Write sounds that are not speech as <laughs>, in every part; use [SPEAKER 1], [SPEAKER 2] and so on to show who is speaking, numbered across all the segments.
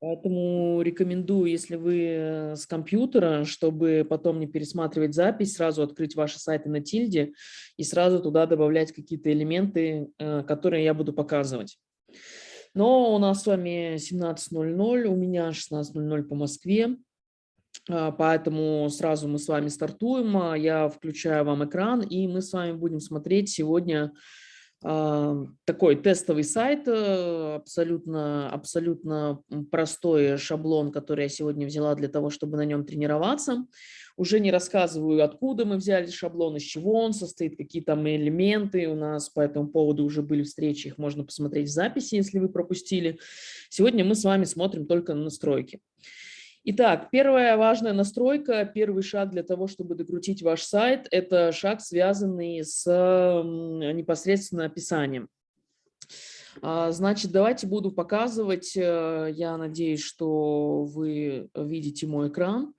[SPEAKER 1] Поэтому рекомендую, если вы э, с компьютера, чтобы потом не пересматривать запись, сразу открыть ваши сайты на тильде и сразу туда добавлять какие-то элементы, э, которые я буду показывать. Но у нас с вами 17.00, у меня 16.00 по Москве, а, поэтому сразу мы с вами стартуем. А, я включаю вам экран, и мы с вами будем смотреть сегодня такой тестовый сайт, э, абсолютно, абсолютно простой шаблон, который я сегодня взяла для того, чтобы на нем тренироваться. Уже не рассказываю, откуда мы взяли шаблон, из чего он состоит, какие там элементы у нас по этому поводу уже были встречи, их можно посмотреть в записи, если вы пропустили. Сегодня мы с вами смотрим только на настройки. Итак, первая важная настройка, первый шаг для того, чтобы докрутить ваш сайт, это шаг, связанный с непосредственно описанием. А, значит, давайте буду показывать, э, я надеюсь, что вы видите мой экран.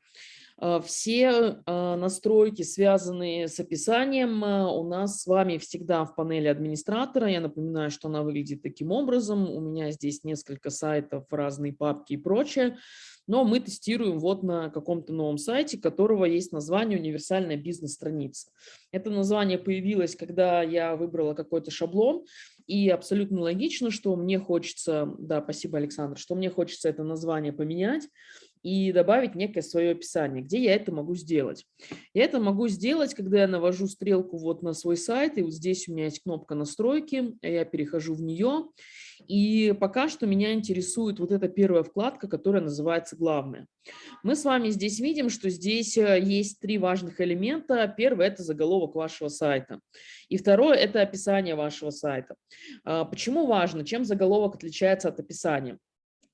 [SPEAKER 1] А, все а, настройки, связанные с описанием, у нас с вами всегда в панели администратора. Я напоминаю, что она выглядит таким образом. У меня здесь несколько сайтов, разные папки и прочее но мы тестируем вот на каком-то новом сайте, которого есть название «Универсальная бизнес-страница». Это название появилось, когда я выбрала какой-то шаблон, и абсолютно логично, что мне хочется, да, спасибо, Александр, что мне хочется это название поменять, и добавить некое свое описание. Где я это могу сделать? Я это могу сделать, когда я навожу стрелку вот на свой сайт, и вот здесь у меня есть кнопка настройки, я перехожу в нее, и пока что меня интересует вот эта первая вкладка, которая называется «Главное». Мы с вами здесь видим, что здесь э, есть три важных элемента. Первый – это заголовок вашего сайта. И второе – это описание вашего сайта. А, почему важно? Чем заголовок отличается от описания?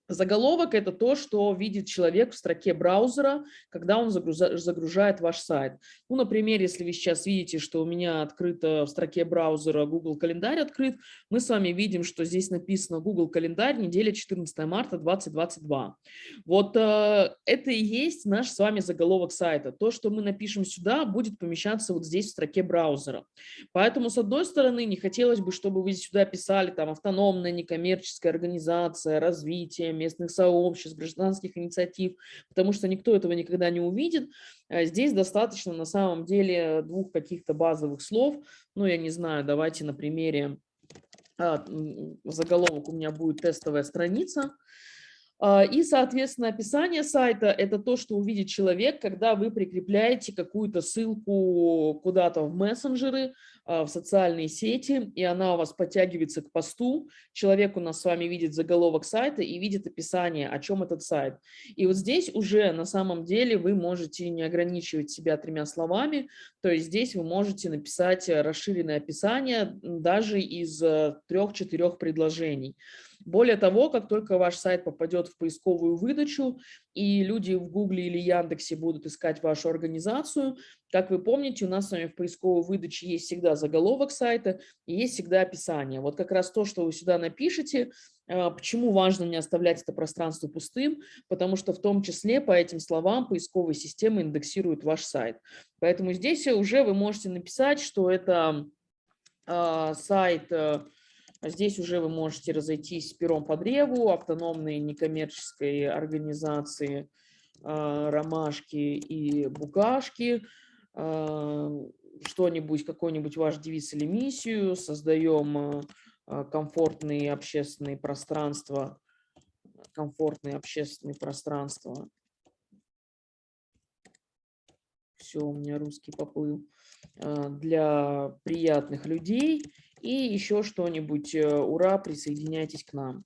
[SPEAKER 1] Заголовок – это то, что видит человек в строке браузера, когда он загружает ваш сайт. Ну, например, если вы сейчас видите, что у меня открыто в строке браузера Google календарь открыт, мы с вами видим, что здесь написано Google календарь, неделя 14 марта 2022. Вот э, это и есть наш с вами заголовок сайта. То, что мы напишем сюда, будет помещаться вот здесь в строке браузера. Поэтому, с одной стороны, не хотелось бы, чтобы вы сюда писали там автономная некоммерческая организация, развитие, местных сообществ, гражданских инициатив, потому что никто этого никогда не увидит. А здесь достаточно на самом деле двух каких-то базовых слов. Ну, я не знаю, давайте на примере а, заголовок у меня будет тестовая страница. А, и, соответственно, описание сайта – это то, что увидит человек, когда вы прикрепляете какую-то ссылку куда-то в мессенджеры, а, в социальные сети, и она у вас подтягивается к посту. Человек у нас с вами видит заголовок сайта и видит описание, о чем этот сайт. И вот здесь уже на самом деле вы можете не ограничивать себя тремя словами, то есть здесь вы можете написать расширенное описание даже из э, трех-четырех предложений. Более того, как только ваш сайт попадет в поисковую выдачу, и люди в Гугле или Яндексе будут искать вашу организацию, как вы помните, у нас с вами в поисковой выдаче есть всегда заголовок сайта и есть всегда описание. Вот как раз то, что вы сюда напишете, а, почему важно не оставлять это пространство пустым, потому что в том числе по этим словам поисковая система индексирует ваш сайт. Поэтому здесь уже вы можете написать, что это а, сайт э, Здесь уже вы можете разойтись пером по древу, автономной некоммерческой организации а, ромашки и букашки, а, что-нибудь, какой-нибудь ваш девиз или миссию, создаем а, комфортные общественные пространства, комфортные общественные пространства. Все, у меня русский поплыл. Для приятных людей и еще что-нибудь. Э, ура, присоединяйтесь к нам.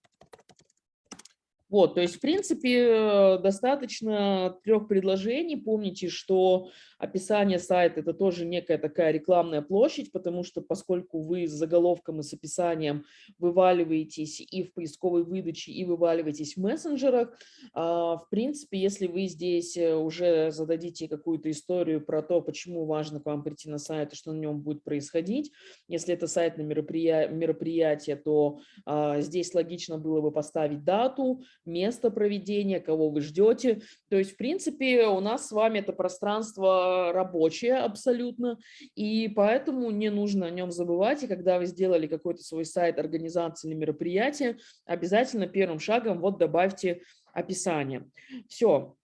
[SPEAKER 1] Вот, то есть, в принципе, э, достаточно трех предложений. Помните, что описание сайта – это тоже некая такая рекламная площадь, потому что поскольку вы с заголовком и с описанием вываливаетесь и в поисковой выдаче, и вываливаетесь в мессенджерах, а, в принципе, если вы здесь э, уже зададите какую-то историю про то, почему важно к вам прийти на сайт и что на нем будет происходить, если это сайт на мероприятие, то а, здесь логично было бы поставить дату, место проведения, кого вы ждете. То есть, в принципе, у нас с вами это пространство рабочее абсолютно, и поэтому не нужно о нем забывать. И когда вы сделали какой-то свой сайт, организации или мероприятие, обязательно первым шагом вот добавьте описание. Все,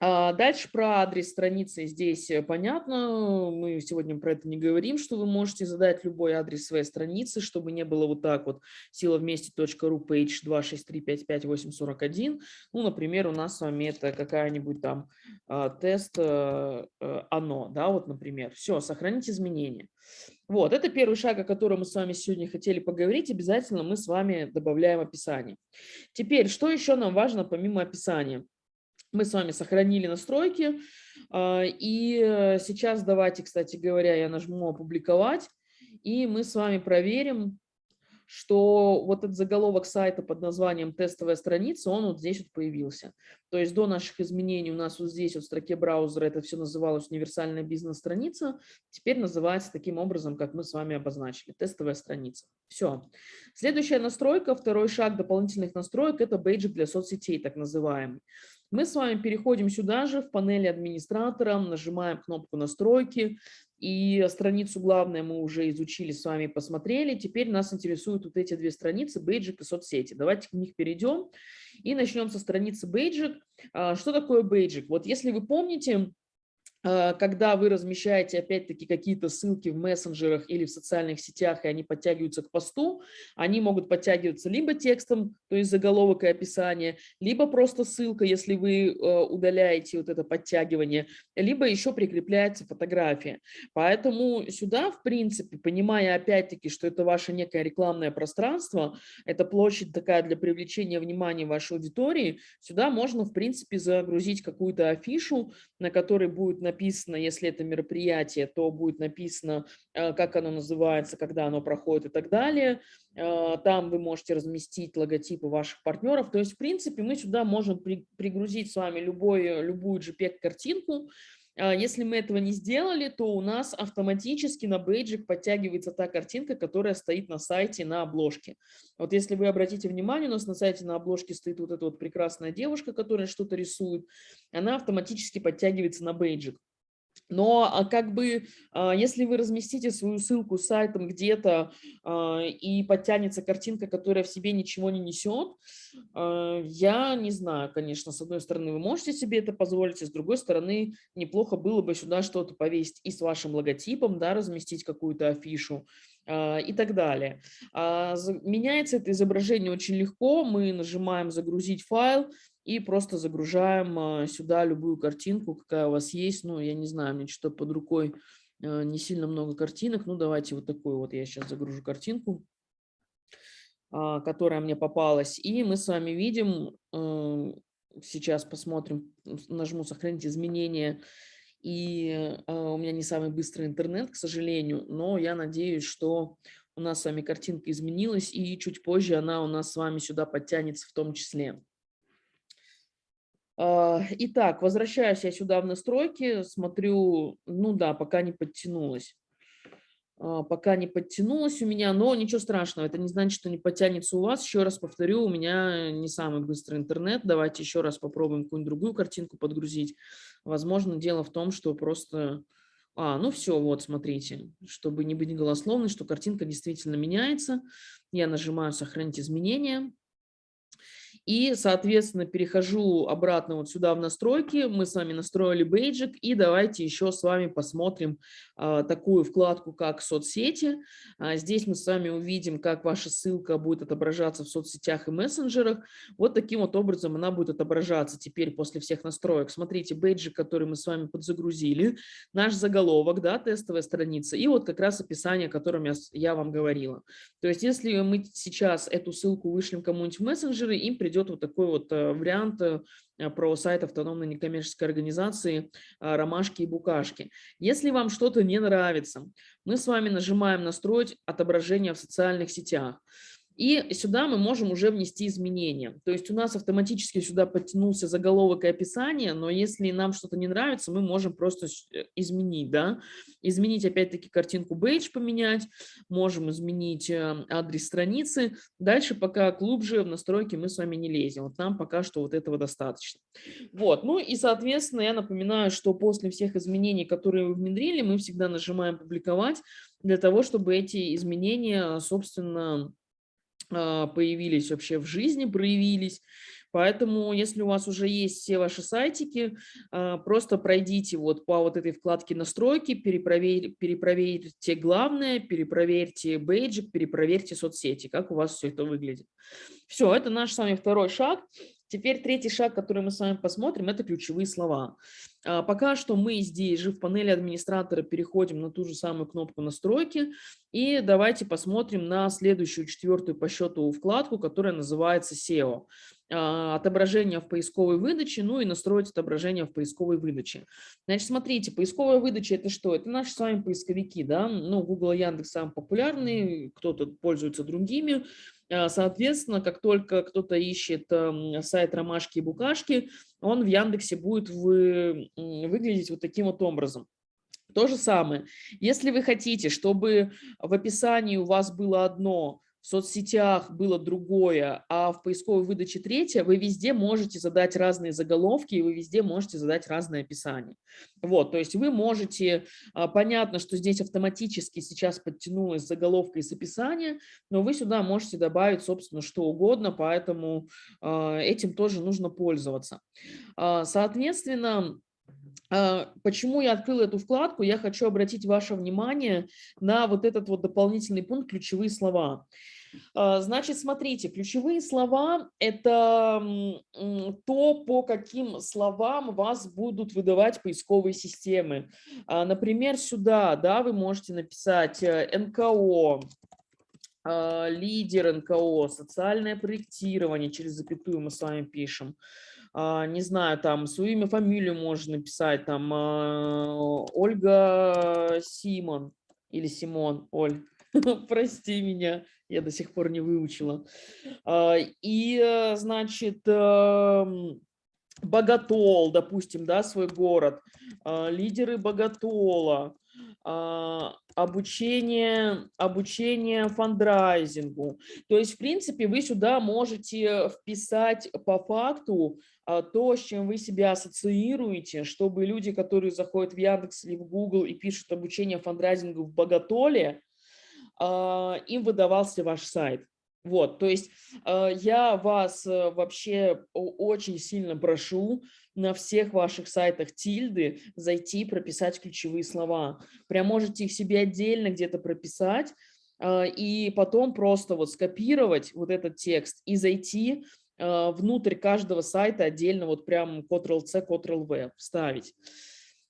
[SPEAKER 1] дальше про адрес страницы здесь э, понятно, мы сегодня про это не говорим, что вы можете задать любой адрес своей страницы, чтобы не было вот так вот сила вместе.ру page 2635581. Ну, например, у нас с вами это какая-нибудь там а, тест а, оно, да, вот, например. Все, сохранить изменения. Вот, это первый шаг, о котором мы с вами сегодня хотели поговорить. Обязательно мы с вами добавляем описание. Теперь, что еще нам важно помимо описания? Мы с вами сохранили настройки. А, и э, сейчас давайте, кстати говоря, я нажму «Опубликовать», и мы с вами проверим, что вот этот заголовок сайта под названием «Тестовая страница», он вот здесь вот появился. То есть до наших изменений у нас вот здесь вот в строке браузера это все называлось «Универсальная бизнес-страница», теперь называется таким образом, как мы с вами обозначили, «Тестовая страница». Все. Следующая настройка, второй шаг дополнительных настроек – это бейджик для соцсетей, так называемый. Мы с вами переходим сюда же, в панели администратора, нажимаем кнопку «Настройки», и страницу главное мы уже изучили с вами, посмотрели. Теперь нас интересуют вот эти две страницы, бейджик и соцсети. Давайте к них перейдем и начнем со страницы бейджик. А, что такое бейджик? Вот если вы помните, когда вы размещаете, опять-таки, какие-то ссылки в мессенджерах или в социальных сетях, и они подтягиваются к посту, они могут подтягиваться либо текстом, то есть заголовок и описание, либо просто ссылка, если вы э, удаляете вот это подтягивание, либо еще прикрепляется фотография. Поэтому сюда, в принципе, понимая, опять-таки, что это ваше некое рекламное пространство, это площадь такая для привлечения внимания вашей аудитории, сюда можно, в принципе, загрузить какую-то афишу, на которой будет написано если это мероприятие, то будет написано, э, как оно называется, когда оно проходит и так далее. Э, там вы можете разместить логотипы ваших партнеров. То есть, в принципе, мы сюда можем пригрузить с вами любой, любую JPEG-картинку, если мы этого не сделали, то у нас автоматически на бейджик подтягивается та картинка, которая стоит на сайте на обложке. Вот если вы обратите внимание, у нас на сайте на обложке стоит вот эта вот прекрасная девушка, которая что-то рисует. Она автоматически подтягивается на бейджик. Но а, как бы, а, если вы разместите свою ссылку с сайтом где-то а, и подтянется картинка, которая в себе ничего не несет, я не знаю, конечно, с одной стороны вы можете себе это позволить, а с другой стороны неплохо было бы сюда что-то повесить и с вашим логотипом, да, разместить какую-то афишу и так далее. Меняется это изображение очень легко, мы нажимаем «Загрузить файл», и просто загружаем а, сюда любую картинку, какая у вас есть. Ну, я не знаю, мне что-то под рукой а, не сильно много картинок. Ну, давайте вот такую вот я сейчас загружу картинку, а, которая мне попалась. И мы с вами видим, сейчас посмотрим, нажму «Сохранить изменения». И у меня не самый быстрый интернет, к сожалению, но я надеюсь, что у нас с вами картинка изменилась, и чуть позже она у нас с вами сюда подтянется в том числе. А, итак, возвращаюсь я сюда в настройки, смотрю, ну да, пока не подтянулась. А, пока не подтянулась у меня, но ничего страшного, это не значит, что не подтянется у вас. Еще раз повторю, у меня не самый быстрый интернет. Давайте еще раз попробуем какую-нибудь другую картинку подгрузить. Возможно, дело в том, что просто... А, ну все, вот, смотрите, чтобы не быть голословной, что картинка действительно меняется. Я нажимаю «Сохранить изменения». И, соответственно, перехожу обратно вот сюда в настройки. Мы с вами настроили бейджик. И давайте еще с вами посмотрим а, такую вкладку, как соцсети. А, здесь мы с вами увидим, как ваша ссылка будет отображаться в соцсетях и мессенджерах. Вот таким вот образом она будет отображаться теперь после всех настроек. Смотрите, бейджик, который мы с вами подзагрузили, наш заголовок, да, тестовая страница, и вот как раз описание, о котором я, я вам говорила. То есть если мы сейчас эту ссылку вышлем кому-нибудь в мессенджеры, им придется идет вот такой вот э, вариант э, про сайт автономной некоммерческой организации э, «Ромашки и букашки». Если вам что-то не нравится, мы с вами нажимаем «Настроить отображение в социальных сетях». И сюда мы можем уже внести изменения. То есть у нас автоматически сюда подтянулся заголовок и описание, но если нам что-то не нравится, мы можем просто э, изменить. Да? Изменить опять-таки картинку бейдж поменять, можем изменить э, адрес страницы. Дальше пока глубже в настройки мы с вами не лезем. Вот нам пока что вот этого достаточно. Вот. Ну и, соответственно, я напоминаю, что после всех изменений, которые вы внедрили, мы всегда нажимаем «Публиковать» для того, чтобы эти изменения, собственно, появились вообще в жизни, проявились. Поэтому, если у вас уже есть все ваши сайтики, а, просто пройдите вот по вот этой вкладке настройки, перепроверь, перепроверьте главное, перепроверьте бейджик, перепроверьте соцсети, как у вас все это выглядит. Все, это наш с вами второй шаг. Теперь третий шаг, который мы с вами посмотрим, это ключевые слова. А, пока что мы здесь же в панели администратора переходим на ту же самую кнопку настройки. И давайте посмотрим на следующую, четвертую по счету вкладку, которая называется SEO. А, отображение в поисковой выдаче, ну и настроить отображение в поисковой выдаче. Значит, смотрите, поисковая выдача – это что? Это наши с вами поисковики, да? Ну, Google и Яндекс самые популярные, кто-то пользуется другими. А, соответственно, как только кто-то ищет сайт ромашки и букашки, он в Яндексе будет вы, выглядеть вот таким вот образом. То же самое, если вы хотите, чтобы в описании у вас было одно, в соцсетях было другое, а в поисковой выдаче третье, вы везде можете задать разные заголовки, и вы везде можете задать разное описание. Вот, то есть вы можете, а, понятно, что здесь автоматически сейчас подтянулась заголовка из описания, но вы сюда можете добавить, собственно, что угодно, поэтому а, этим тоже нужно пользоваться. А, соответственно, Почему я открыла эту вкладку? Я хочу обратить ваше внимание на вот этот вот дополнительный пункт «Ключевые слова». А, значит, смотрите, ключевые слова – это то, по каким словам вас будут выдавать поисковые системы. А, например, сюда да, вы можете написать э, НКО, а, лидер НКО, социальное проектирование, через запятую мы с вами пишем. Не знаю, там свое имя, фамилию можно написать, там Ольга Симон или Симон, Оль, <laughs> прости меня я до сих пор не выучила. А, и, э, значит, эм, Богатол, допустим, да, свой город, а, лидеры Богатола, а, обучение, обучение фандрайзингу. То есть, в принципе, вы сюда можете вписать по факту то, с чем вы себя ассоциируете, чтобы люди, которые заходят в Яндекс или в Google и пишут обучение фандрайзингу в Богатоле, а, им выдавался ваш сайт. Вот, то есть а, я вас э, вообще очень сильно прошу на всех ваших сайтах тильды зайти, прописать ключевые слова. Прям можете их себе отдельно где-то прописать а, и потом просто вот скопировать вот этот текст и зайти внутрь каждого сайта отдельно вот прям Ctrl-C, Ctrl-V вставить.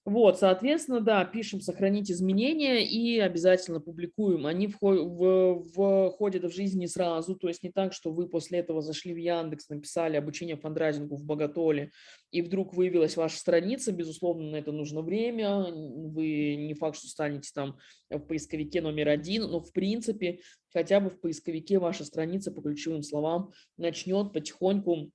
[SPEAKER 1] Вот, соответственно, да, пишем сохранить изменения и обязательно публикуем. Они входят в жизнь не сразу, то есть не так, что вы после этого зашли в Яндекс, написали обучение фандрайзингу в Боготоле, и вдруг выявилась ваша страница, безусловно, на это нужно время, вы не факт, что станете там в поисковике номер один, но в принципе хотя бы в поисковике ваша страница по ключевым словам начнет потихоньку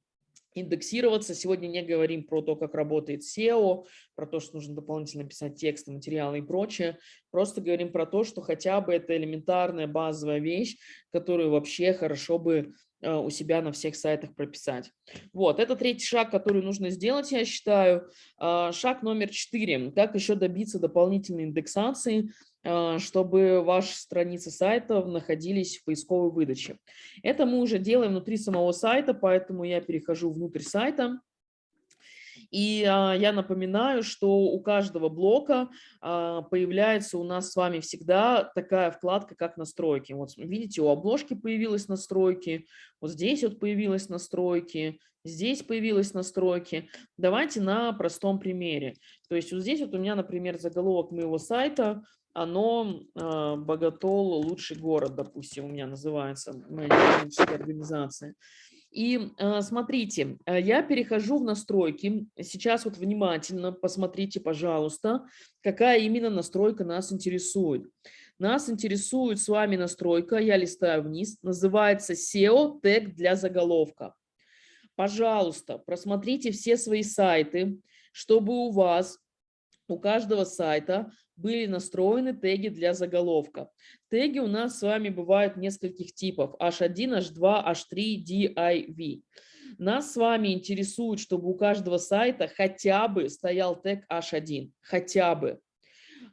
[SPEAKER 1] индексироваться. Сегодня не говорим про то, как работает SEO, про то, что нужно дополнительно писать тексты, материалы и прочее. Просто говорим про то, что хотя бы это элементарная базовая вещь, которую вообще хорошо бы э, у себя на всех сайтах прописать. Вот, это третий шаг, который нужно сделать, я считаю. А, шаг номер четыре. Как еще добиться дополнительной индексации чтобы ваши страницы сайта находились в поисковой выдаче. Это мы уже делаем внутри самого сайта, поэтому я перехожу внутрь сайта. И а, я напоминаю, что у каждого блока а, появляется у нас с вами всегда такая вкладка, как настройки. Вот видите, у обложки появилась настройки, вот здесь вот появилась настройки, здесь появилась настройки. Давайте на простом примере. То есть вот здесь вот у меня, например, заголовок моего сайта – оно э, Боготол лучший город, допустим, у меня называется моя организация. И э, смотрите, я перехожу в настройки. Сейчас вот внимательно посмотрите, пожалуйста, какая именно настройка нас интересует. Нас интересует с вами настройка, я листаю вниз, называется SEO тег для заголовка. Пожалуйста, просмотрите все свои сайты, чтобы у вас, у каждого сайта были настроены теги для заголовка. Теги у нас с вами бывают нескольких типов. H1, H2, H3, DIV. Нас с вами интересует, чтобы у каждого сайта хотя бы стоял тег H1. Хотя бы.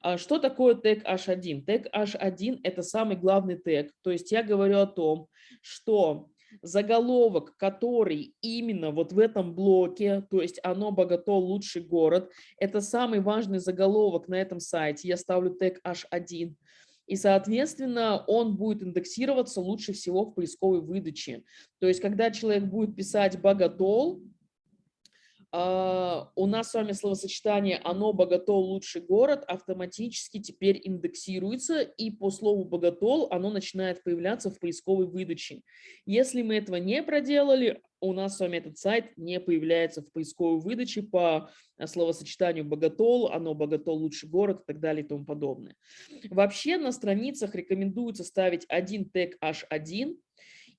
[SPEAKER 1] А что такое тег H1? Тег H1 – это самый главный тег. То есть я говорю о том, что заголовок, который именно вот в этом блоке, то есть оно богато лучший город, это самый важный заголовок на этом сайте. Я ставлю тег H1. И, соответственно, он будет индексироваться лучше всего в поисковой выдаче. То есть, когда человек будет писать «богатол», у нас с вами словосочетание «оно богатол лучший город» автоматически теперь индексируется, и по слову «богатол» оно начинает появляться в поисковой выдаче. Если мы этого не проделали, у нас с вами этот сайт не появляется в поисковой выдаче по а, словосочетанию «богатол», «оно богатол лучший город» и так далее и тому подобное. Вообще на страницах рекомендуется ставить один тег H1,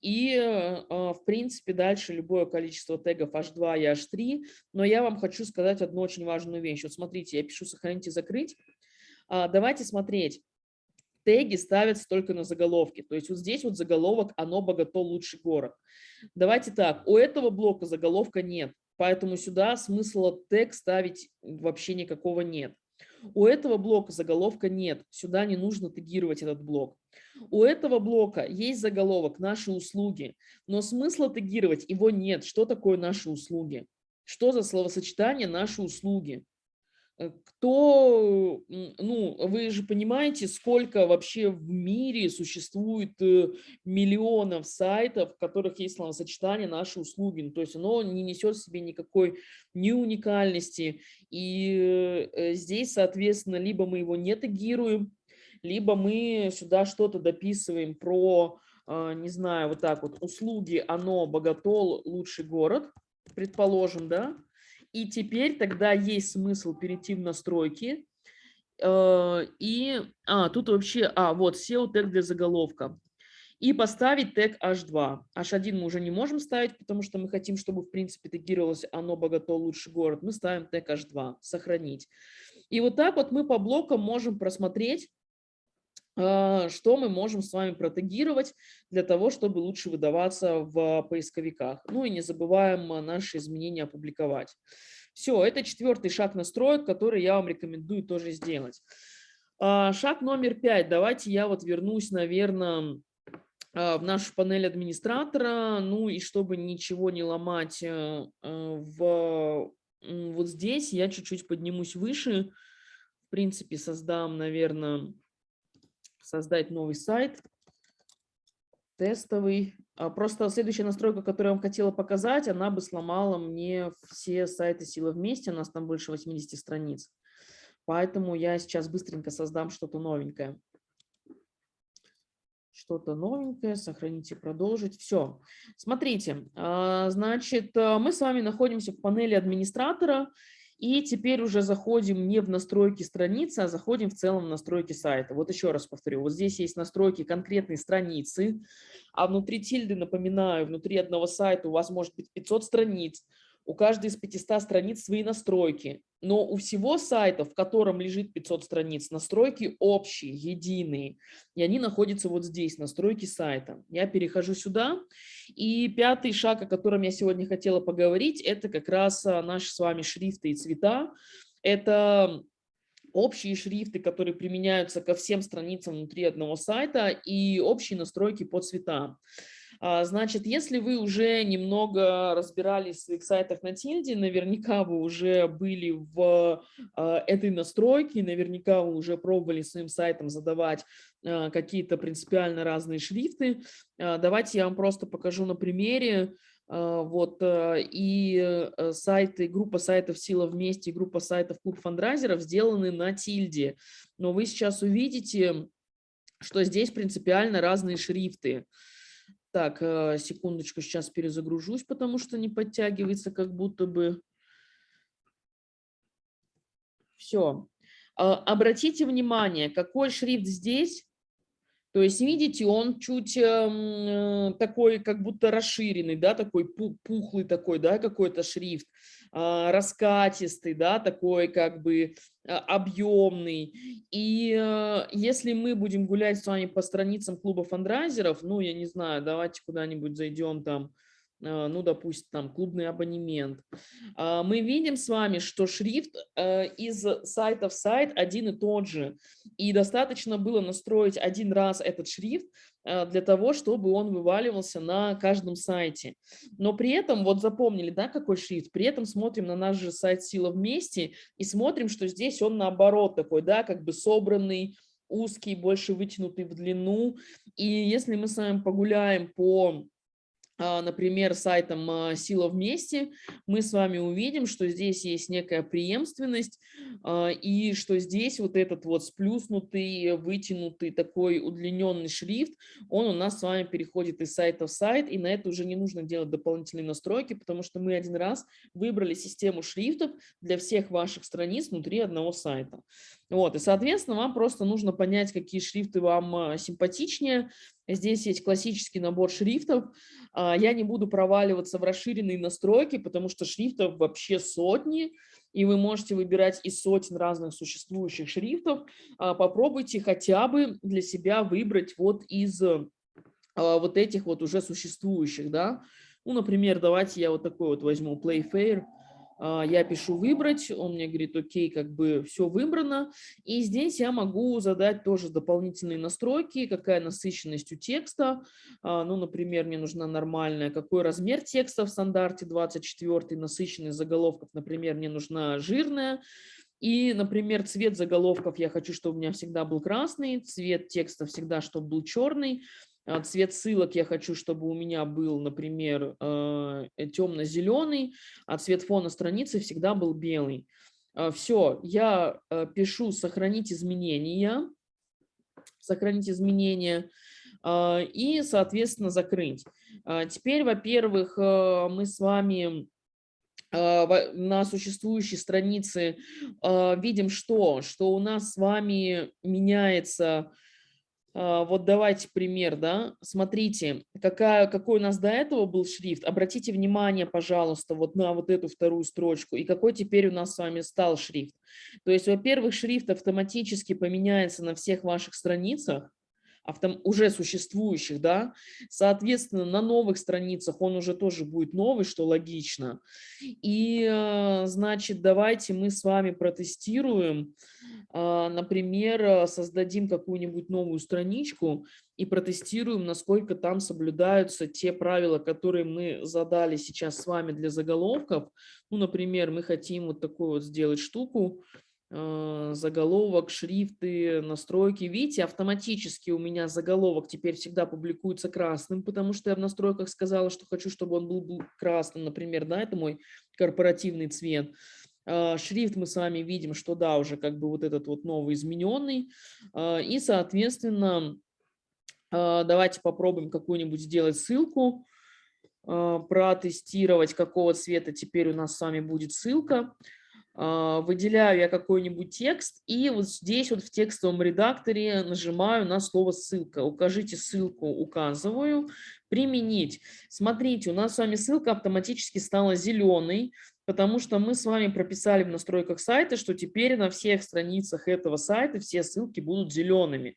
[SPEAKER 1] и, а, в принципе, дальше любое количество тегов H2 и H3. Но я вам хочу сказать одну очень важную вещь. Вот смотрите, я пишу «сохранить и закрыть». А, давайте смотреть. Теги ставятся только на заголовки. То есть вот здесь вот заголовок «Оно богато лучший город». Давайте так, у этого блока заголовка нет. Поэтому сюда смысла тег ставить вообще никакого нет. У этого блока заголовка нет, сюда не нужно тегировать этот блок. У этого блока есть заголовок «Наши услуги», но смысла тегировать его нет. Что такое «Наши услуги»? Что за словосочетание «Наши услуги»? Э, кто, ну, вы же понимаете, сколько вообще в мире существует э, миллионов сайтов, в которых есть словосочетание «наши услуги». Ну, то есть оно не несет в себе никакой ни уникальности. И э, здесь, соответственно, либо мы его не тегируем, либо мы сюда что-то дописываем про, не знаю, вот так вот, услуги, оно, богатол, лучший город, предположим, да, и теперь тогда есть смысл перейти в настройки. Э, и, а, тут вообще, а, вот SEO тег для заголовка. И поставить тег H2. H1 мы уже не можем ставить, потому что мы хотим, чтобы, в принципе, тегировалось оно богато лучший город. Мы ставим тег H2, сохранить. И вот так вот мы по блокам можем просмотреть, что мы можем с вами протегировать для того, чтобы лучше выдаваться в поисковиках. Ну и не забываем а, наши изменения опубликовать. Все, это четвертый шаг настроек, который я вам рекомендую тоже сделать. А, шаг номер пять. Давайте я вот вернусь, наверное, в нашу панель администратора. Ну и чтобы ничего не ломать в, вот здесь, я чуть-чуть поднимусь выше. В принципе, создам, наверное, создать новый сайт, тестовый. А, просто следующая настройка, которую я вам хотела показать, она бы сломала мне все сайты силы вместе, у нас там больше 80 страниц. Поэтому я сейчас быстренько создам что-то новенькое. Что-то новенькое, сохранить и продолжить. Все. Смотрите, а, значит, мы с вами находимся в панели администратора, и теперь уже заходим не в настройки страницы, а заходим в целом в настройки сайта. Вот еще раз повторю, вот здесь есть настройки конкретной страницы, а внутри тильды, напоминаю, внутри одного сайта у вас может быть 500 страниц, у каждой из 500 страниц свои настройки, но у всего сайта, в котором лежит 500 страниц, настройки общие, единые, и они находятся вот здесь, настройки сайта. Я перехожу сюда, и пятый шаг, о котором я сегодня хотела поговорить, это как раз а, наши с вами шрифты и цвета. Это общие шрифты, которые применяются ко всем страницам внутри одного сайта, и общие настройки по цветам. А, значит, если вы уже немного разбирались в своих сайтах на тильде, наверняка вы уже были в а, этой настройке, наверняка вы уже пробовали своим сайтом задавать а, какие-то принципиально разные шрифты. Давайте я вам просто покажу на примере. Вот, и э, сайты, группа сайтов «Сила вместе», группа сайтов «Клуб фандрайзеров» сделаны на тильде. Но вы сейчас увидите, что здесь принципиально разные шрифты. Так, э, секундочку, сейчас перезагружусь, потому что не подтягивается как будто бы. Все. А, обратите внимание, какой шрифт здесь, То есть, видите, он чуть э, такой, как будто расширенный, да, такой пухлый такой, да, какой-то шрифт, э, раскатистый, да, такой как бы объемный. И э, если мы будем гулять с вами по страницам клуба фандрайзеров, ну, я не знаю, давайте куда-нибудь зайдем там, ну, допустим, там клубный абонемент, а, мы видим с вами, что шрифт э, из сайта в сайт один и тот же. И достаточно было настроить один раз этот шрифт э, для того, чтобы он вываливался на каждом сайте. Но при этом, вот запомнили, да, какой шрифт, при этом смотрим на наш же сайт «Сила вместе» и смотрим, что здесь он наоборот такой, да, как бы собранный, узкий, больше вытянутый в длину. И если мы с вами погуляем по а, например, сайтом а, «Сила вместе», мы с вами увидим, что здесь есть некая преемственность, а, и что здесь вот этот вот сплюснутый, вытянутый, такой удлиненный шрифт, он у нас с вами переходит из сайта в сайт, и на это уже не нужно делать дополнительные настройки, потому что мы один раз выбрали систему шрифтов для всех ваших страниц внутри одного сайта. Вот, и, соответственно, вам просто нужно понять, какие шрифты вам симпатичнее. Здесь есть классический набор шрифтов, а, я не буду проваливаться в расширенные настройки, потому что шрифтов вообще сотни, и вы можете выбирать из сотен разных существующих шрифтов. А, попробуйте хотя бы для себя выбрать вот из а, вот этих вот уже существующих. Да? Ну, например, давайте я вот такой вот возьму Playfair. А, я пишу «выбрать», он мне говорит «окей», как бы все выбрано. И здесь я могу задать тоже дополнительные настройки, какая насыщенность у текста. А, ну, например, мне нужна нормальная, какой размер текста в стандарте 24, насыщенность заголовков, например, мне нужна жирная. И, например, цвет заголовков я хочу, чтобы у меня всегда был красный, цвет текста всегда, чтобы был черный. А, цвет ссылок я хочу, чтобы у меня был, например, э, темно-зеленый, а цвет фона страницы всегда был белый. Все, я э, пишу «Сохранить изменения», «Сохранить изменения» и, соответственно, «Закрыть». Теперь, во-первых, э, мы с вами на существующей странице видим что? Что у нас с вами меняется вот давайте пример, да, смотрите, какая, какой у нас до этого был шрифт, обратите внимание, пожалуйста, вот на вот эту вторую строчку, и какой теперь у нас с вами стал шрифт. То есть, во-первых, шрифт автоматически поменяется на всех ваших страницах, автом, уже существующих, да, соответственно, на новых страницах он уже тоже будет новый, что логично. И, э, значит, давайте мы с вами протестируем, а, например, создадим какую-нибудь новую страничку и протестируем, насколько там соблюдаются те правила, которые мы задали сейчас с вами для заголовков. Ну, например, мы хотим вот такую вот сделать штуку, Э, заголовок, шрифты, настройки. Видите, автоматически у меня заголовок теперь всегда публикуется красным, потому что я в настройках сказала, что хочу, чтобы он был, был красным, например, да, это мой корпоративный цвет. А, шрифт мы с вами видим, что да, уже как бы вот этот вот новый измененный. А, и, соответственно, а, давайте попробуем какую-нибудь сделать ссылку, протестировать, какого цвета теперь у нас с вами будет ссылка. А, выделяю я какой-нибудь текст и вот здесь вот в текстовом редакторе нажимаю на слово ссылка. Укажите ссылку, указываю, применить. Смотрите, у нас с вами ссылка автоматически стала зеленой, потому что мы с вами прописали в настройках сайта, что теперь на всех страницах этого сайта все ссылки будут зелеными.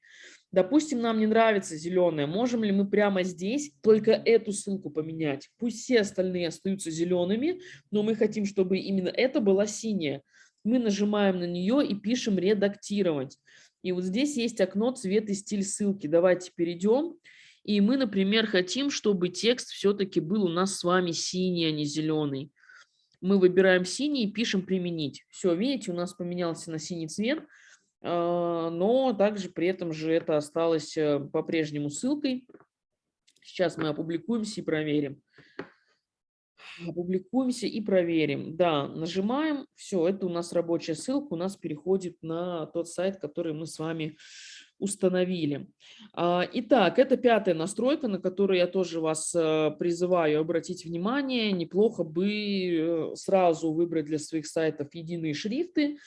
[SPEAKER 1] Допустим, нам не нравится зеленая. Можем ли мы прямо здесь только эту ссылку поменять? Пусть все остальные остаются зелеными, но мы хотим, чтобы именно это была синяя. Мы нажимаем на нее и пишем «Редактировать». И вот здесь есть окно «Цвет и стиль ссылки». Давайте перейдем. И мы, например, хотим, чтобы текст все-таки был у нас с вами синий, а не зеленый. Мы выбираем синий и пишем «Применить». Все, видите, у нас поменялся на синий цвет. А, но также при этом же это осталось э, по-прежнему ссылкой. Сейчас мы опубликуемся и проверим. Опубликуемся и проверим. Да, нажимаем. Все, это у нас рабочая ссылка. У нас переходит на тот сайт, который мы с вами установили. А, итак, это пятая настройка, на которую я тоже вас э, призываю обратить внимание. Неплохо бы э, сразу выбрать для своих сайтов единые шрифты.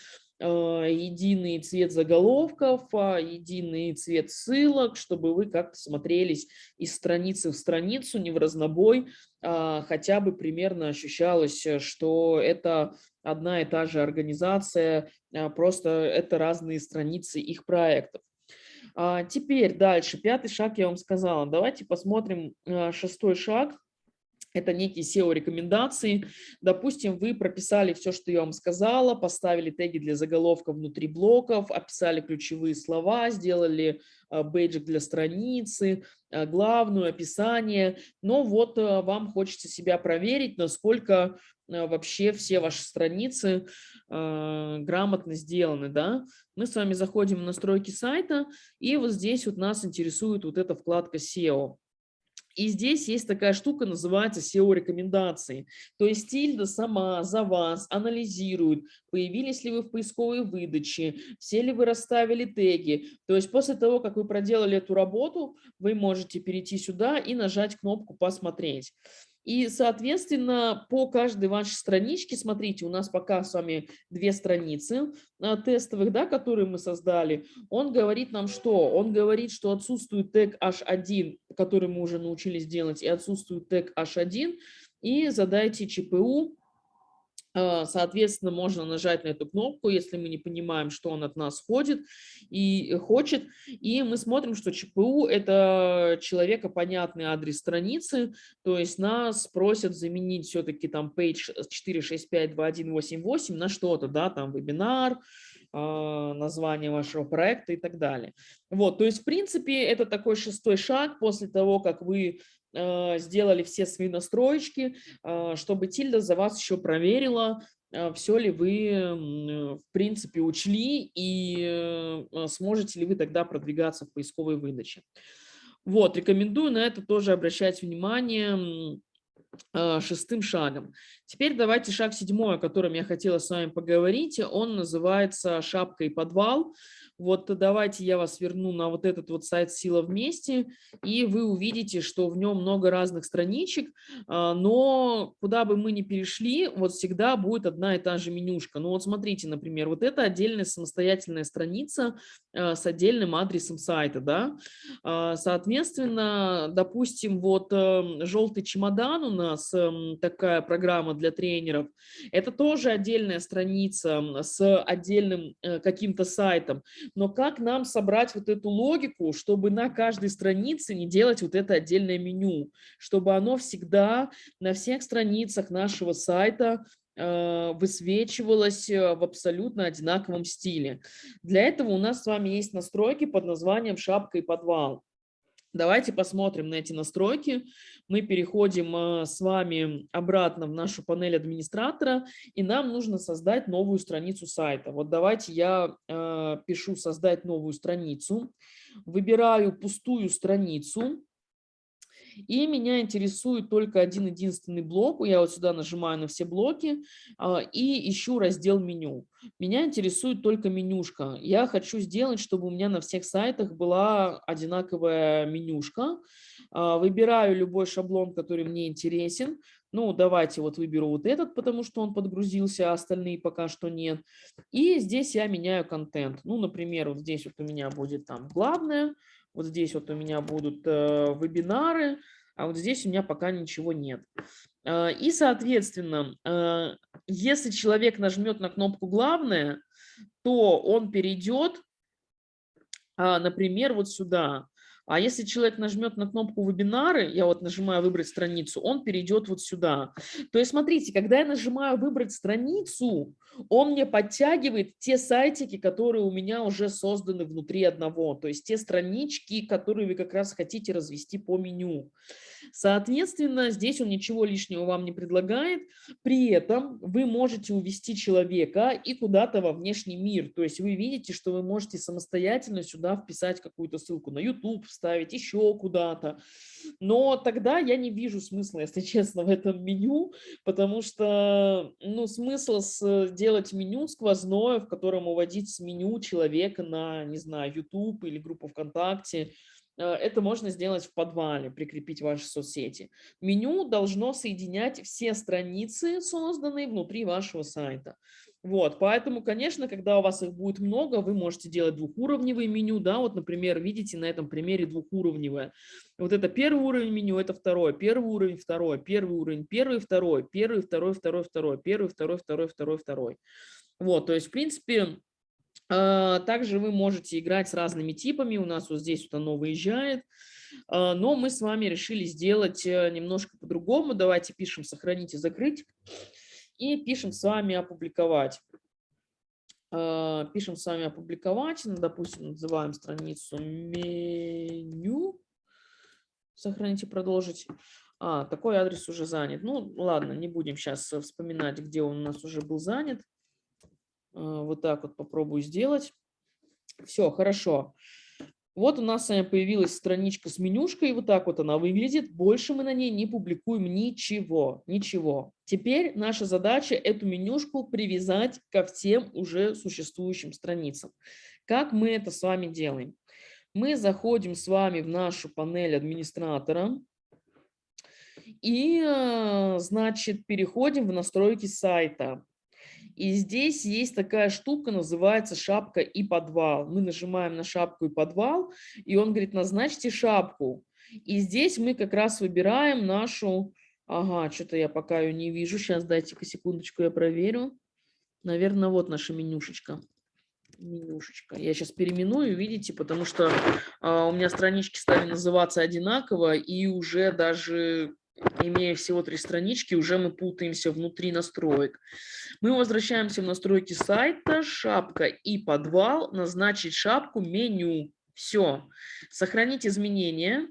[SPEAKER 1] А, единый цвет заголовков, а, единый цвет ссылок, чтобы вы как-то смотрелись из страницы в страницу, не в разнобой, а хотя бы примерно ощущалось, что это одна и та же организация, просто это разные страницы их проектов. Теперь дальше, пятый шаг я вам сказала. Давайте посмотрим шестой шаг это некие SEO-рекомендации. Допустим, вы прописали все, что я вам сказала, поставили теги для заголовка внутри блоков, описали ключевые слова, сделали а, бейджик для страницы, а, главную, описание. Но вот а, вам хочется себя проверить, насколько вообще все ваши страницы грамотно сделаны. Да? Мы с вами заходим в настройки сайта, и вот здесь вот нас интересует вот эта вкладка SEO. И здесь есть такая штука, называется SEO-рекомендации. То есть Тильда сама за вас анализирует, появились ли вы в поисковой выдаче, все ли вы расставили теги. То есть после того, как вы проделали эту работу, вы можете перейти сюда и нажать кнопку «Посмотреть». И, соответственно, по каждой вашей страничке, смотрите, у нас пока с вами две страницы а, тестовых, да, которые мы создали. Он говорит нам что? Он говорит, что отсутствует тег H1, который мы уже научились делать, и отсутствует тег H1. И задайте ЧПУ соответственно, можно нажать на эту кнопку, если мы не понимаем, что он от нас ходит и хочет. И мы смотрим, что ЧПУ – это человека понятный адрес страницы, то есть нас просят заменить все-таки там page 4652188 на что-то, да, там вебинар, а, название вашего проекта и так далее. Вот, то есть, в принципе, это такой шестой шаг после того, как вы Э, сделали все свои настроечки, э, чтобы Тильда за вас еще проверила, э, все ли вы, в принципе, учли и сможете ли вы тогда продвигаться в поисковой выдаче. Вот, рекомендую на это тоже обращать внимание шестым шагом. Теперь давайте шаг седьмой, о котором я хотела с вами поговорить. Он называется «Шапка и подвал». Вот давайте я вас верну на вот этот вот сайт «Сила вместе», и вы увидите, что в нем много разных страничек, а, но куда бы мы ни перешли, вот всегда будет одна и та же менюшка. Ну вот смотрите, например, вот это отдельная самостоятельная страница а, с отдельным адресом сайта, да. А, соответственно, допустим, вот эм, «Желтый чемодан» у нас такая программа для тренеров, это тоже отдельная страница с отдельным э, каким-то сайтом. Но как нам собрать вот эту логику, чтобы на каждой странице не делать вот это отдельное меню, чтобы оно всегда на всех страницах нашего сайта э, высвечивалось э, в абсолютно одинаковом стиле. Для этого у нас с вами есть настройки под названием «Шапка и подвал». Давайте посмотрим на эти настройки. Мы переходим э, с вами обратно в нашу панель администратора, и нам нужно создать новую страницу сайта. Вот давайте я э, пишу «Создать новую страницу», выбираю пустую страницу, и меня интересует только один единственный блок. Я вот сюда нажимаю на все блоки а, и ищу раздел меню. Меня интересует только менюшка. Я хочу сделать, чтобы у меня на всех сайтах была одинаковая менюшка. А, выбираю любой шаблон, который мне интересен. Ну, давайте вот выберу вот этот, потому что он подгрузился, а остальные пока что нет. И здесь я меняю контент. Ну, например, вот здесь вот у меня будет там главное, вот здесь вот у меня будут э, вебинары, а вот здесь у меня пока ничего нет. Э, и, соответственно, э, если человек нажмет на кнопку «Главное», то он перейдет, э, например, вот сюда. А если человек нажмет на кнопку «Вебинары», я вот нажимаю «Выбрать страницу», он перейдет вот сюда. То есть, смотрите, когда я нажимаю «Выбрать страницу», он мне подтягивает те сайтики, которые у меня уже созданы внутри одного, то есть те странички, которые вы как раз хотите развести по меню. Соответственно, здесь он ничего лишнего вам не предлагает. При этом вы можете увести человека и куда-то во внешний мир. То есть вы видите, что вы можете самостоятельно сюда вписать какую-то ссылку на YouTube, вставить еще куда-то. Но тогда я не вижу смысла, если <laughs> честно, в этом меню, потому что ну, смысл сделать меню сквозное, в котором уводить с меню человека на, не знаю, YouTube или группу ВКонтакте, это можно сделать в подвале, прикрепить ваши соцсети. Меню должно соединять все страницы, созданные внутри вашего сайта. Вот, поэтому, конечно, когда у вас их будет много, вы можете делать двухуровневое меню, да, вот, например, видите на этом примере двухуровневое. Вот это первый уровень меню, это второй, первый уровень, второй, первый уровень, первый, второй, первый, второй, второй, второй, первый, второй, второй, второй, второй. Вот, то есть, в принципе, также вы можете играть с разными типами, у нас вот здесь вот оно выезжает, а, но мы с вами решили сделать э, немножко по-другому. Давайте пишем «сохранить» и «закрыть» и пишем с вами опубликовать. А, пишем с вами опубликовать, ну, допустим, называем страницу меню, сохранить и продолжить. А, такой адрес уже занят. Ну, ладно, не будем сейчас вспоминать, где он у нас уже был занят. А, вот так вот попробую сделать. Все, хорошо. Вот у нас с вами появилась страничка с менюшкой, вот так вот она выглядит. Больше мы на ней не публикуем ничего, ничего. Теперь наша задача эту менюшку привязать ко всем уже существующим страницам. Как мы это с вами делаем? Мы заходим с вами в нашу панель администратора и, э, значит, переходим в настройки сайта. И здесь есть такая штука, называется шапка и подвал. Мы нажимаем на шапку и подвал, и он говорит, назначьте шапку. И здесь мы как раз выбираем нашу... Ага, что-то я пока ее не вижу. Сейчас дайте-ка секундочку, я проверю. Наверное, вот наша менюшечка. Менюшечка. Я сейчас переименую, видите, потому что а, у меня странички стали называться одинаково, и уже даже имея всего три странички, уже мы путаемся внутри настроек. Мы возвращаемся в настройки сайта, шапка и подвал, назначить шапку меню. Все. Сохранить изменения.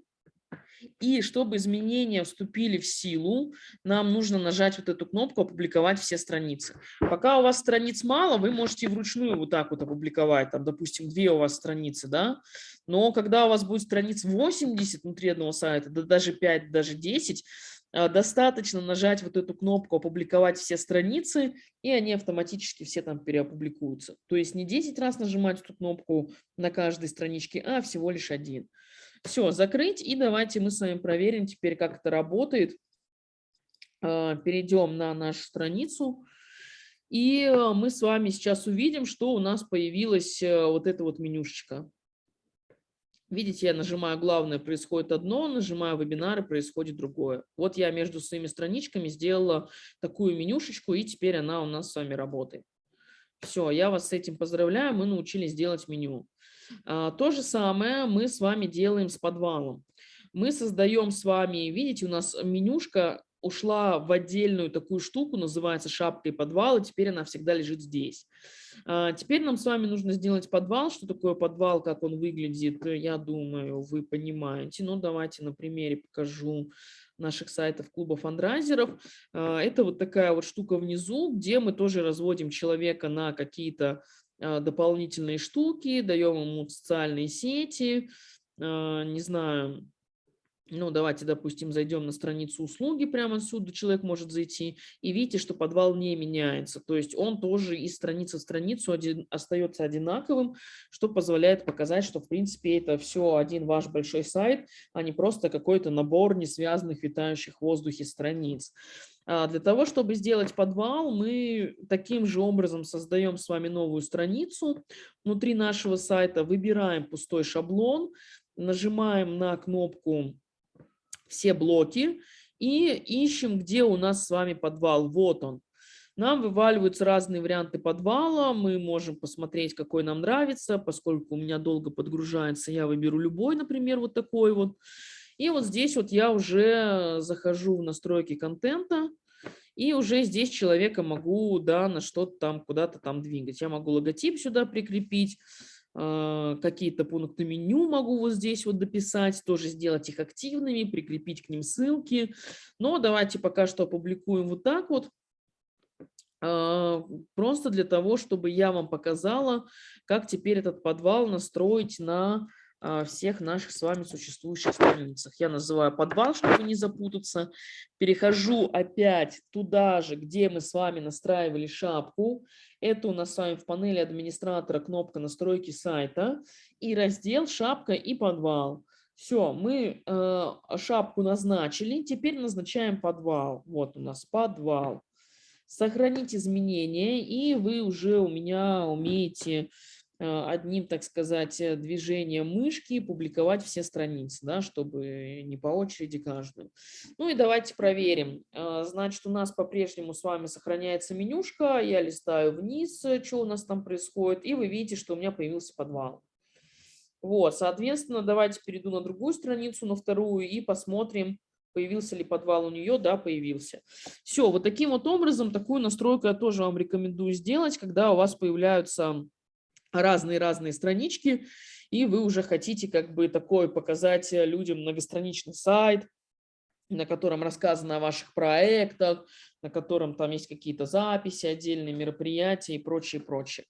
[SPEAKER 1] И чтобы изменения вступили в силу, нам нужно нажать вот эту кнопку «Опубликовать все страницы». Пока у вас страниц мало, вы можете вручную вот так вот опубликовать, там, допустим, две у вас страницы, да, но когда у вас будет страниц 80 внутри одного сайта, да даже 5, даже 10, а, достаточно нажать вот эту кнопку «Опубликовать все страницы», и они автоматически все там переопубликуются. То есть не 10 раз нажимать эту кнопку на каждой страничке, а всего лишь один. Все, закрыть, и давайте мы с вами проверим теперь, как это работает. А, перейдем на нашу страницу. И а, мы с вами сейчас увидим, что у нас появилась э, вот эта вот менюшечка. Видите, я нажимаю «Главное» – происходит одно, нажимаю «Вебинары» – происходит другое. Вот я между своими страничками сделала такую менюшечку, и теперь она у нас с вами работает. Все, я вас с этим поздравляю, мы научились делать меню. А, то же самое мы с вами делаем с подвалом. Мы создаем с вами, видите, у нас менюшка ушла в отдельную такую штуку, называется шапка и подвал, и теперь она всегда лежит здесь. А, теперь нам с вами нужно сделать подвал. Что такое подвал, как он выглядит, я думаю, вы понимаете. Ну, давайте на примере покажу наших сайтов клуба фандрайзеров. А, это вот такая вот штука внизу, где мы тоже разводим человека на какие-то дополнительные штуки, даем ему социальные сети, не знаю, ну, давайте, допустим, зайдем на страницу услуги, прямо отсюда человек может зайти, и видите, что подвал не меняется. То есть он тоже из страницы в страницу один, остается одинаковым, что позволяет показать, что, в принципе, это все один ваш большой сайт, а не просто какой-то набор несвязанных, витающих в воздухе страниц. А для того, чтобы сделать подвал, мы таким же образом создаем с вами новую страницу. Внутри нашего сайта выбираем пустой шаблон, нажимаем на кнопку все блоки и ищем, где у нас с вами подвал. Вот он. Нам вываливаются разные варианты подвала, мы можем посмотреть, какой нам нравится, поскольку у меня долго подгружается, я выберу любой, например, вот такой вот. И вот здесь вот я уже захожу в настройки контента, и уже здесь человека могу да, на что-то там, куда-то там двигать. Я могу логотип сюда прикрепить, какие-то пункты меню могу вот здесь вот дописать, тоже сделать их активными, прикрепить к ним ссылки. Но давайте пока что опубликуем вот так вот. А, просто для того, чтобы я вам показала, как теперь этот подвал настроить на всех наших с вами существующих страницах. Я называю подвал, чтобы не запутаться. Перехожу опять туда же, где мы с вами настраивали шапку. Это у нас с вами в панели администратора кнопка настройки сайта и раздел шапка и подвал. Все, мы э, шапку назначили, теперь назначаем подвал. Вот у нас подвал. Сохранить изменения, и вы уже у меня умеете одним, так сказать, э, движением мышки публиковать все страницы, да, чтобы не по очереди каждую. Ну и давайте проверим. Э, значит, у нас по-прежнему с вами сохраняется менюшка. Я листаю вниз, что у нас там происходит, и вы видите, что у меня появился подвал. Вот, соответственно, давайте перейду на другую страницу, на вторую, и посмотрим, появился ли подвал у нее. Да, появился. Все, вот таким вот образом, такую настройку я тоже вам рекомендую сделать, когда у вас появляются разные-разные странички, и вы уже хотите как бы такой показать людям многостраничный сайт, на котором рассказано о ваших проектах, на котором там есть какие-то записи, отдельные мероприятия и прочее, прочее.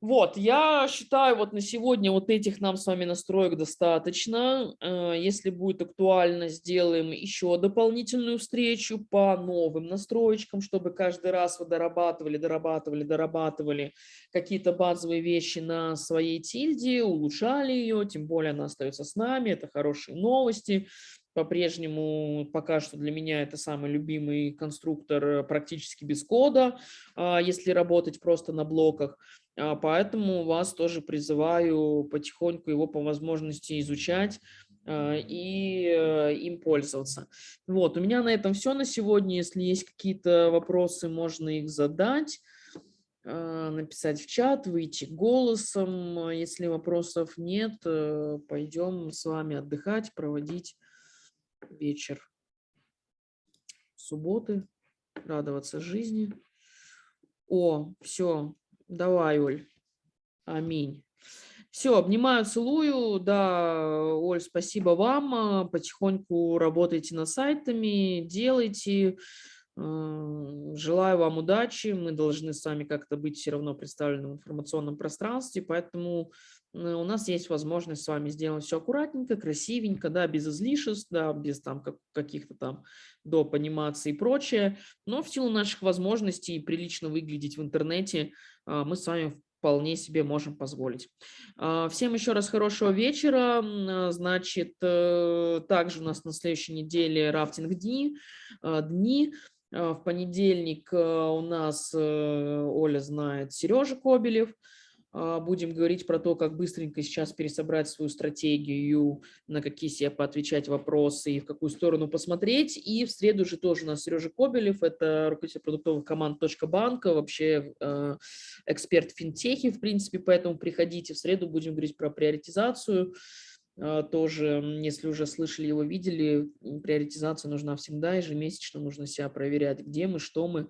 [SPEAKER 1] Вот, я считаю, вот на сегодня вот этих нам с вами настроек достаточно. Э, если будет актуально, сделаем еще дополнительную встречу по новым настроечкам, чтобы каждый раз вы дорабатывали, дорабатывали, дорабатывали какие-то базовые вещи на своей тильде, улучшали ее, тем более она остается с нами, это хорошие новости. По-прежнему пока что для меня это самый любимый конструктор практически без кода, а, если работать просто на блоках. А, поэтому вас тоже призываю потихоньку его по возможности изучать а, и э, им пользоваться. Вот, у меня на этом все на сегодня. Если есть какие-то вопросы, можно их задать, а, написать в чат, выйти голосом. Если вопросов нет, э, пойдем с вами отдыхать, проводить вечер субботы, радоваться жизни. О, все, Давай, Оль. Аминь. Все, обнимаю, целую. Да, Оль, спасибо вам. Потихоньку работайте над сайтами, делайте. Желаю вам удачи. Мы должны с вами как-то быть все равно представлены в информационном пространстве, поэтому Э, у нас есть возможность с вами сделать все аккуратненько, красивенько, да, без излишеств, да, без там каких-то там доп. анимаций и прочее. Но в силу наших возможностей прилично выглядеть в интернете а, мы с вами вполне себе можем позволить. А, всем еще раз хорошего вечера. А, значит, э, также у нас на следующей неделе рафтинг дни. дни. В понедельник у нас, э, Оля знает, Сережа Кобелев. Будем говорить про то, как быстренько сейчас пересобрать свою стратегию, на какие себе поотвечать вопросы и в какую сторону посмотреть. И в среду же тоже у нас Сережа Кобелев, это руководитель продуктовых команд «Точка банка», вообще э, эксперт в финтехе, в принципе, поэтому приходите. В среду будем говорить про приоритизацию. Э, тоже, если уже слышали его, видели, приоритизация нужна всегда, ежемесячно нужно себя проверять, где мы, что мы,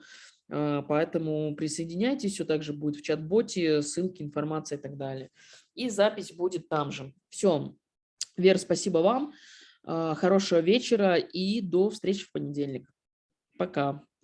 [SPEAKER 1] а, поэтому присоединяйтесь, все также будет в чат-боте, ссылки, информация и так далее. И запись будет там же. Все. Вера, спасибо вам. А, хорошего вечера и до встречи в понедельник. Пока.